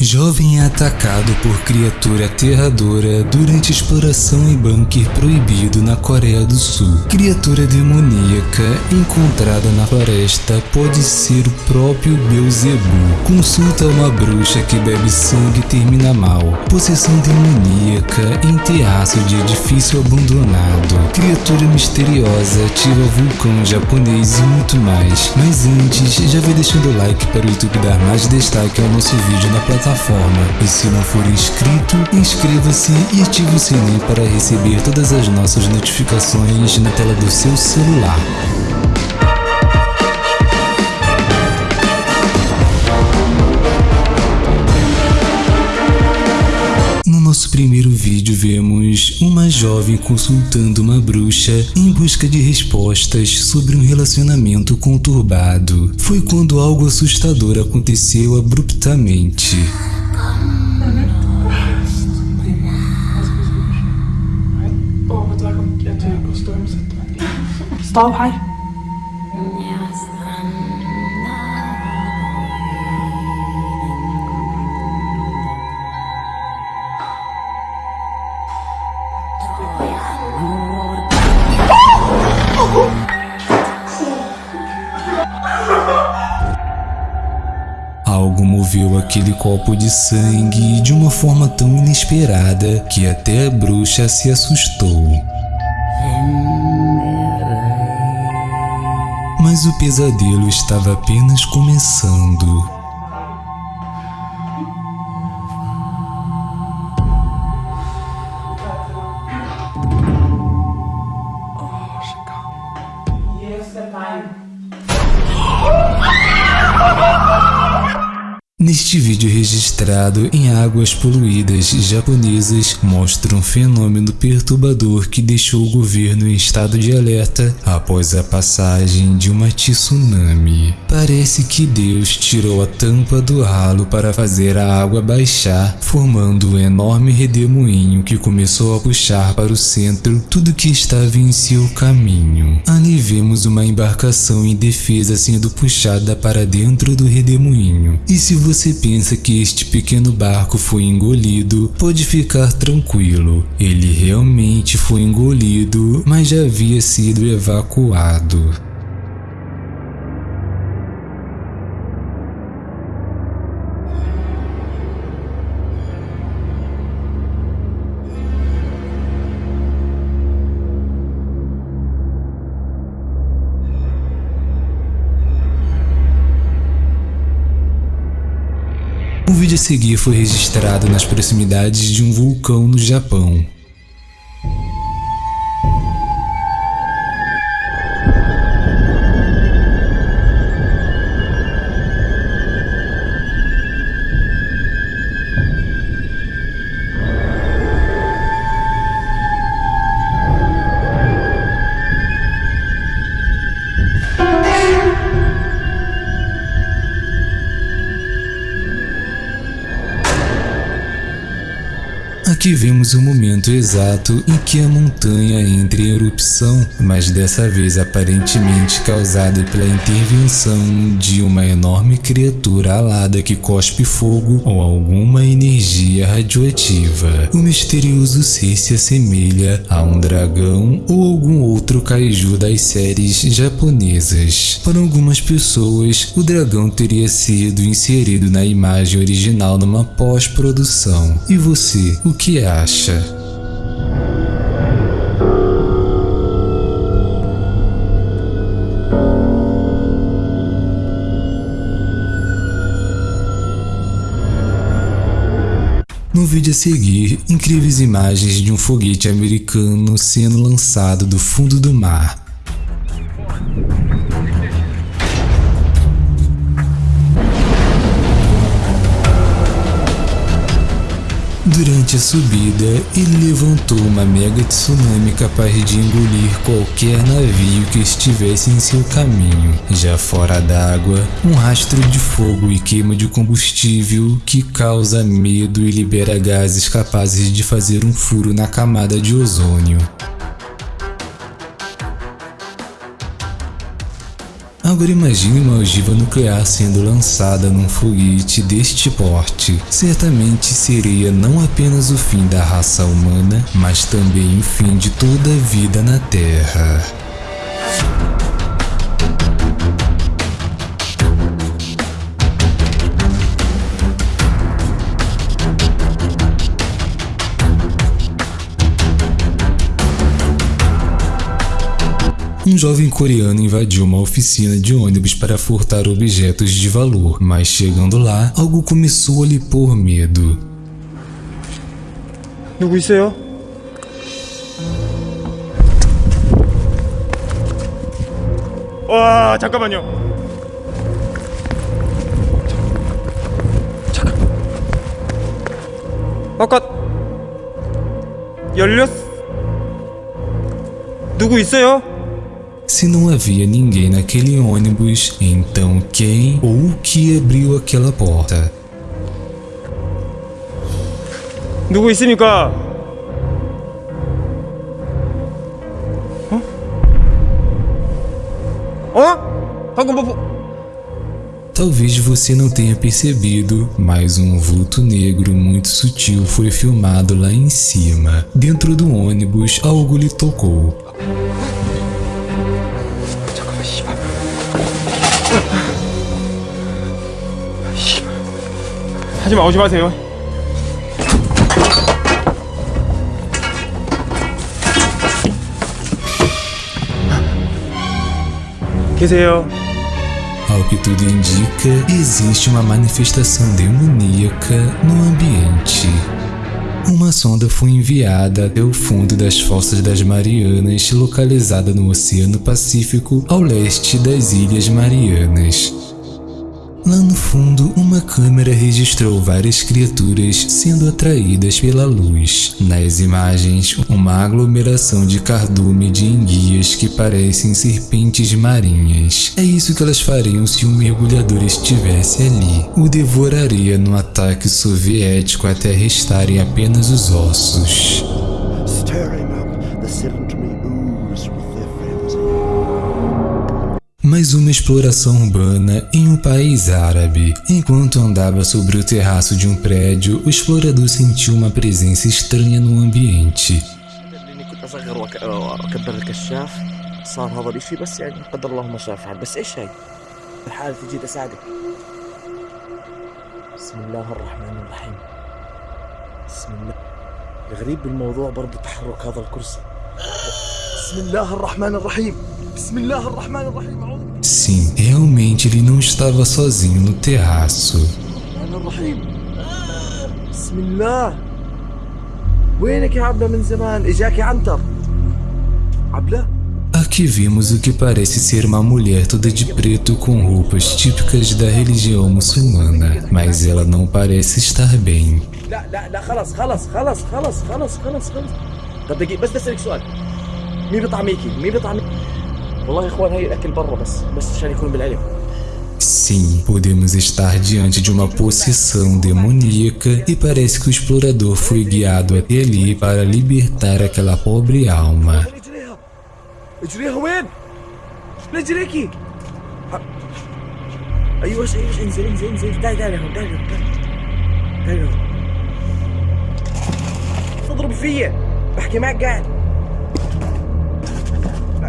Jovem é atacado por criatura aterradora durante exploração em bunker proibido na Coreia do Sul. Criatura demoníaca encontrada na floresta pode ser o próprio Beelzebub. Consulta uma bruxa que bebe sangue e termina mal. Possessão demoníaca em terraço de edifício abandonado. Criatura misteriosa ativa vulcão japonês e muito mais. Mas antes, já vai deixando o like para o YouTube dar mais destaque ao nosso vídeo na plataforma plataforma. E se não for inscrito, inscreva-se e ative o sininho para receber todas as nossas notificações na tela do seu celular. Nosso primeiro vídeo vemos uma jovem consultando uma bruxa em busca de respostas sobre um relacionamento conturbado. Foi quando algo assustador aconteceu abruptamente. Stop, hei. Moveu aquele copo de sangue de uma forma tão inesperada que até a bruxa se assustou. Mas o pesadelo estava apenas começando. Neste vídeo registrado em águas poluídas japonesas, mostra um fenômeno perturbador que deixou o governo em estado de alerta após a passagem de uma tsunami. Parece que Deus tirou a tampa do ralo para fazer a água baixar, formando um enorme redemoinho que começou a puxar para o centro tudo que estava em seu caminho. Ali vemos uma embarcação indefesa sendo puxada para dentro do redemoinho. E se você pensa que este pequeno barco foi engolido, pode ficar tranquilo. Ele realmente foi engolido, mas já havia sido evacuado. Vídeo a seguir foi registrado nas proximidades de um vulcão no Japão. Aqui vemos o momento exato em que a montanha entra em erupção, mas dessa vez aparentemente causada pela intervenção de uma enorme criatura alada que cospe fogo ou alguma energia radioativa. O misterioso ser se assemelha a um dragão ou algum outro kaiju das séries japonesas. Para algumas pessoas, o dragão teria sido inserido na imagem original numa pós-produção. E você, o que acha? No vídeo a seguir, incríveis imagens de um foguete americano sendo lançado do fundo do mar. Durante a subida, ele levantou uma mega tsunami capaz de engolir qualquer navio que estivesse em seu caminho. Já fora d'água, um rastro de fogo e queima de combustível que causa medo e libera gases capazes de fazer um furo na camada de ozônio. Agora imagine uma ogiva nuclear sendo lançada num foguete deste porte. Certamente seria não apenas o fim da raça humana, mas também o fim de toda a vida na Terra. Um jovem coreano invadiu uma oficina de ônibus para furtar objetos de valor, mas chegando lá, algo começou a lhe pôr medo. 누구 있어요? 와 잠깐만요. 잠깐. 아까 열렸. 누구 있어요? Se não havia ninguém naquele ônibus, então quem ou o que abriu aquela porta? 누구 있습니까? 어? 어? 방금 뭐? 보- Talvez você não tenha percebido, mas um vulto negro muito sutil foi filmado lá em cima. Dentro do ônibus, algo lhe tocou. 하지마 오지 마세요. 계세요. Ao que tudo indica, existe uma manifestação demoníaca no ambiente. Uma sonda foi enviada até o fundo das Fossas das Marianas, localizada no Oceano Pacífico, ao leste das Ilhas Marianas. Lá no fundo, uma câmera registrou várias criaturas sendo atraídas pela luz. Nas imagens, uma aglomeração de cardume de enguias que parecem serpentes marinhas. É isso que elas fariam se um mergulhador estivesse ali. O devoraria no ataque soviético até restarem apenas os ossos. stirring up the Mais uma exploração urbana em um país árabe. Enquanto andava sobre o terraço de um prédio, o explorador sentiu uma presença estranha no ambiente. لاني كنت اصغر وأك- واكبر الكشاف صار هذا الاشي بس يعني قدر الله ما شاء فعل بس ايش هاي؟ الحالة تجي تساعدك بسم الله الرحمن الرحيم بسم الله الغريب بالموضوع برضه تحرك هذا الكرسي Sim, realmente ele não estava sozinho no terraço. الرحمن الرحيم بسم الله وينك يا عبلة من زمان اجاك يا عنتر عبلة Aqui vimos o que parece ser uma mulher toda de preto com roupas típicas da religião muçulmana, mas ela não parece estar bem. لا لا لا خلص خلص خلص خلص خلص خلص خلص طب دقيقة بس بدي اسألك سؤال مين بطعميكي؟ مين بطعميكي؟ والله يا اخوان هي الاكل برا بس بس عشان يكون بالعلم Sim, podemos estar diante de uma possessão demoníaca e parece que o explorador foi guiado até ali para libertar aquela pobre alma. اجريها اجريها وين؟ رجليكي ها.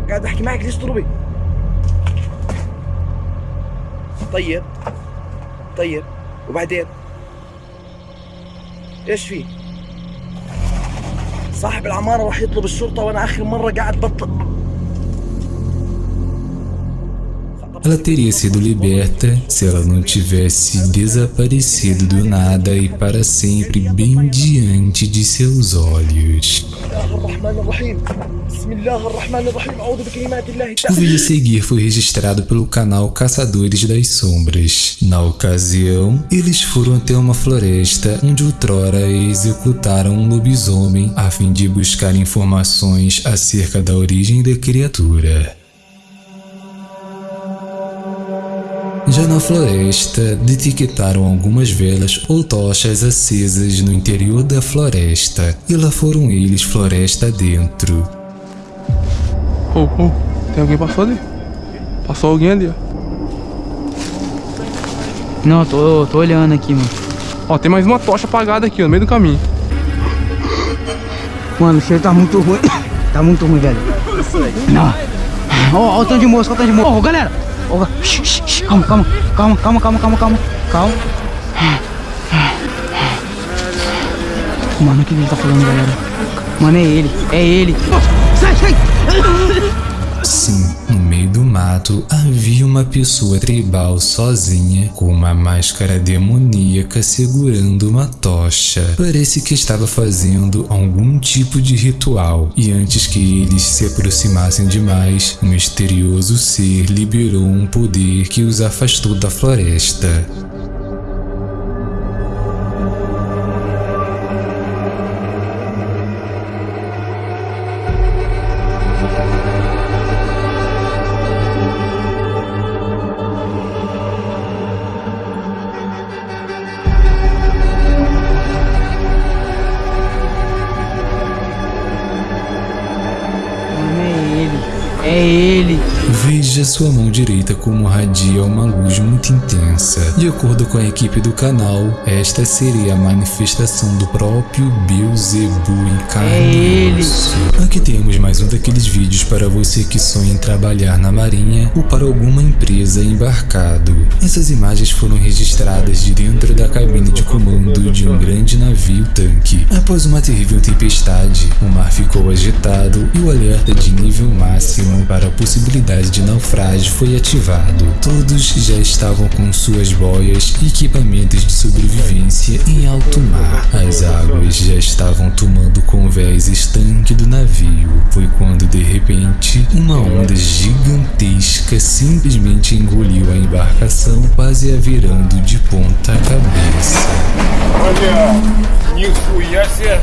قاعد بحكي معك ليش تضربي؟ طيب طيب وبعدين إيش في؟ صاحب العمارة راح يطلب الشرطة وأنا آخر مرة قاعد بطل Ela teria sido liberta se ela não tivesse desaparecido do nada e para sempre bem diante de seus olhos. O vídeo a seguir foi registrado pelo canal Caçadores das Sombras. Na ocasião, eles foram até uma floresta onde outrora executaram um lobisomem a fim de buscar informações acerca da origem da criatura. Já na floresta, detectaram algumas velas ou tochas acesas no interior da floresta, e lá foram eles floresta dentro. Ô, ô, tem alguém passou ali? Passou alguém ali, ó. Não, tô, tô olhando aqui, mano. Ó, tem mais uma tocha apagada aqui, ó, no meio do caminho. Mano, o cheiro tá muito ruim. tá muito ruim, velho. Não. Ó, ó o tanto de mosca, ó o tanto de mosca. Ô, galera. Calma, calma, calma, calma, calma, calma, calma. Calma. Mano, o que ele tá falando, galera? Mano, é ele. É ele. Sai, sai. Sim, mato havia uma pessoa tribal sozinha com uma máscara demoníaca segurando uma tocha. Parece que estava fazendo algum tipo de ritual e antes que eles se aproximassem demais, um misterioso ser liberou um poder que os afastou da floresta. Sua mão direita como radia uma luz muito intensa. De acordo com a equipe do canal, esta seria a manifestação do próprio Beelzebub em carne É e osso. Aqui temos mais um daqueles vídeos para você que sonha em trabalhar na marinha ou para alguma empresa embarcado. Essas imagens foram registradas de dentro da cabine de comando de um grande navio tanque. Após uma terrível tempestade, o mar ficou agitado e o alerta de nível máximo para a possibilidade de naufrágio foi ativado. Todos já estavam com suas boias e equipamentos de sobrevivência em alto mar. As águas já estavam tomando convés estanque do navio. Foi quando de repente uma onda gigantesca simplesmente engoliu a embarcação, quase a virando de ponta cabeça. Нихуя себе!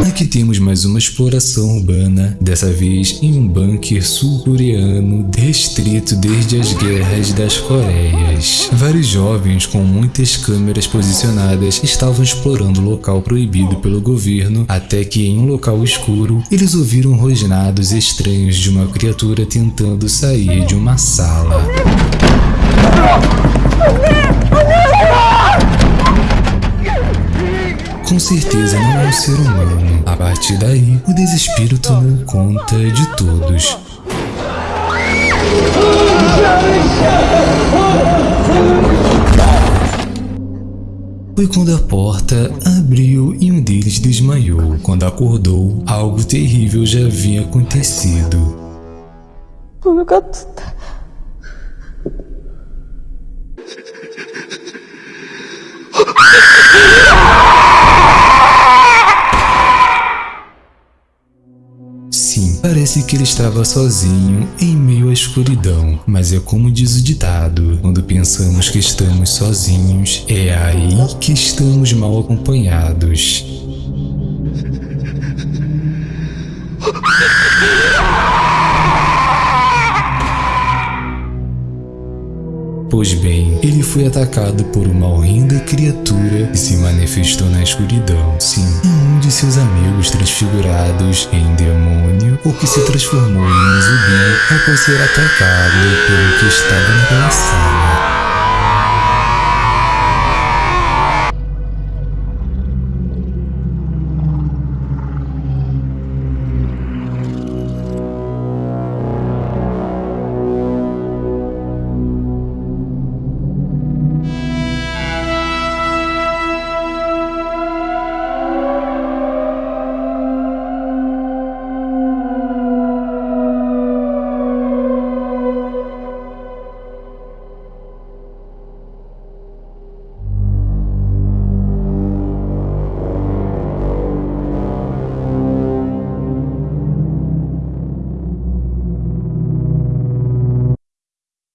Aqui temos mais uma exploração urbana, dessa vez em um bunker sul-coreano restrito desde as guerras das Coreias. Vários jovens com muitas câmeras posicionadas estavam explorando o local proibido pelo governo, até que em um local escuro eles ouviram rosnados estranhos de uma criatura tentando sair de uma sala. Com certeza não é um ser humano. A partir daí, o desespero tomou conta de todos. Foi quando a porta abriu e um deles desmaiou. Quando acordou, algo terrível já havia acontecido. Sim, parece que ele estava sozinho em meio à escuridão, mas é como diz o ditado: quando pensamos que estamos sozinhos, é aí que estamos mal acompanhados. Pois bem, ele foi atacado por uma horrenda criatura que se manifestou na escuridão. Sim, um de seus amigos transfigurados em demônio ou que se transformou em um zumbi após ser atacado pelo que estava naquela sala.